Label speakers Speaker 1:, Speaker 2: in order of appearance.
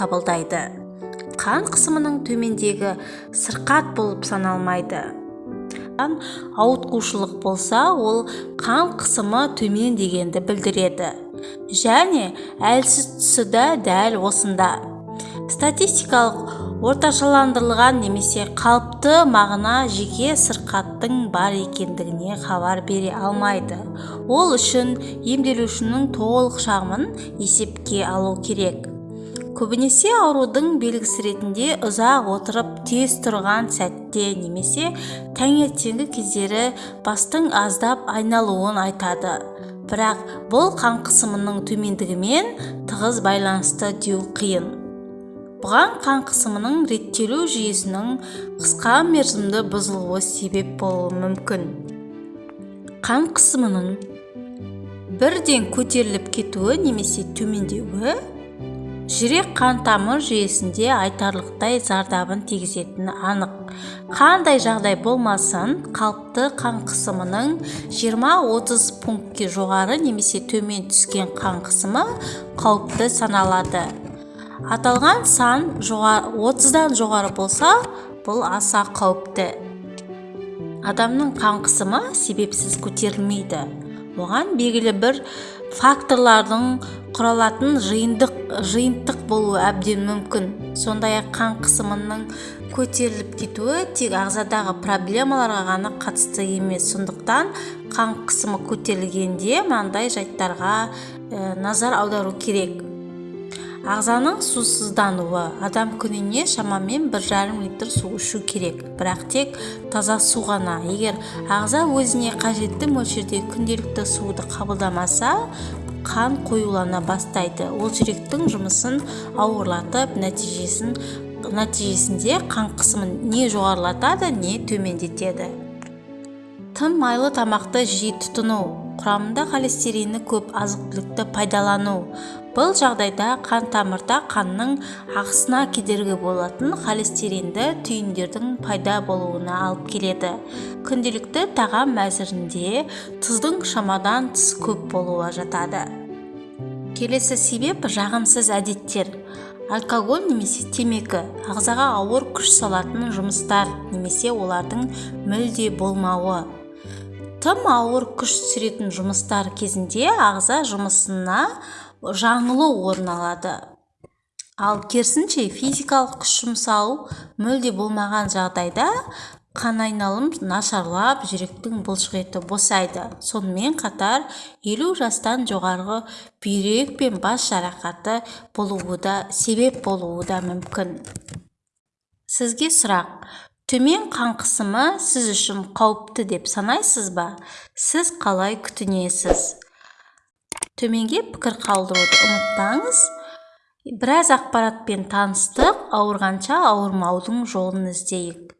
Speaker 1: кабылдайды. Кан кысымынын төмендеги сыркат болуп саналмайды. Ауыткуучулук болсо ол кан кысымы төмөн дегенди билдирет және әлсиз да дәл осында. Статистикалык ортошаландырылган немесе калыптуу мағына жеке сыркаттын бар экендигине кабар бере алмайды. Ол үчүн эмделүүчүнүн толук шагымын эсепке алуу керек көбүнесе оорудун белгиси иретинде узак отуруп тез турган сәтте немесе таңертеңги кездери баштын аздап айналуун айтады. Бирок бул кан кысымынын төмөндүгү менен тыгыз байланыштуу деүү кыйын буга кан кысымынын реттелүү жүйөсүнүн кыска мерзимдүү бузулуусу себеп болушу мүмкүн кан кысымынын бирден көтөрүлүп кетүүгө немесе төмөндөөгө жүрөк кан тамыр жүйөсүндө айтарлыктай зардабын тийгизетини анык. Кандай жагдай болмосун калыптуу кан кысымынын жыйырма отуз пунктке жогору немесе төмөн түшкөн кан кысымы кооптуу саналат аталган сан отуздан жогору болсо бул аса кооптуу адамдын кан кысымы себепсиз көтөрүлмөйт буга белгилүү бир факторлордон куралатын жыйынтык болуу абден мүмкүн. Сондай эле кан кысымынын көтөрүлүп кетүүгү тек агзадагы проблемаларга гана катыштуу эмес. Сондуктан кан кысымы көтөрүлгөндө мындай жайттарга э, назар аударуу керек агзанын суусуздануу адам күнүнө шамамен бир жарым литр суу ичүү керек. Бирок тек таза суу гана эгер агза өзүнө кажеттүү мөлчөрдө күнделиктүү сууну кабылдамаса кан коюулана баштайт ол жүрөктүн жумушун оорлотуп нәтижесинде кан кысымын не жогорулатат не төмөндөтөт тым майлуу тамакты жиі тутунуу курамында холестерини көп азык түлүктү пайдалануу бул жагдайда кан тамырда кандын агысына кедерги болотун холестеринди түйүндөрдүн пайда болууна алып келет күндүлүктүү тагам азиринде туздун шамадан тыш көп болуу жатады. Келесі себеп жагымсыз адеттер алкоголь немесе темеки агзага ауыр күч салатын жумуштар немесе олардын мүлдө болмауы тым ауыр күч түсүрөтүн жумуштар кезинде агза жумушуна жаңылуу орун алат ал керисинче физикалык күч жумшалуу мүлдө болмаган жагдайда кан айналым начарлап жүрөктүн булчук босойт сонун менен катар элүү жаштан жогору бүйрөк пен баш жаракаты болууга да себеп болуу да мүмкүн сизге сурак төмөн кан кысымы сиз үчүн кооптуу деп санайсызбы сиз калай күтүнөсүз төмөнгө пикир калтырууну унутпаңыз бир аз акпарат менен тааныштык аарыганча аарымаудун жолун издейик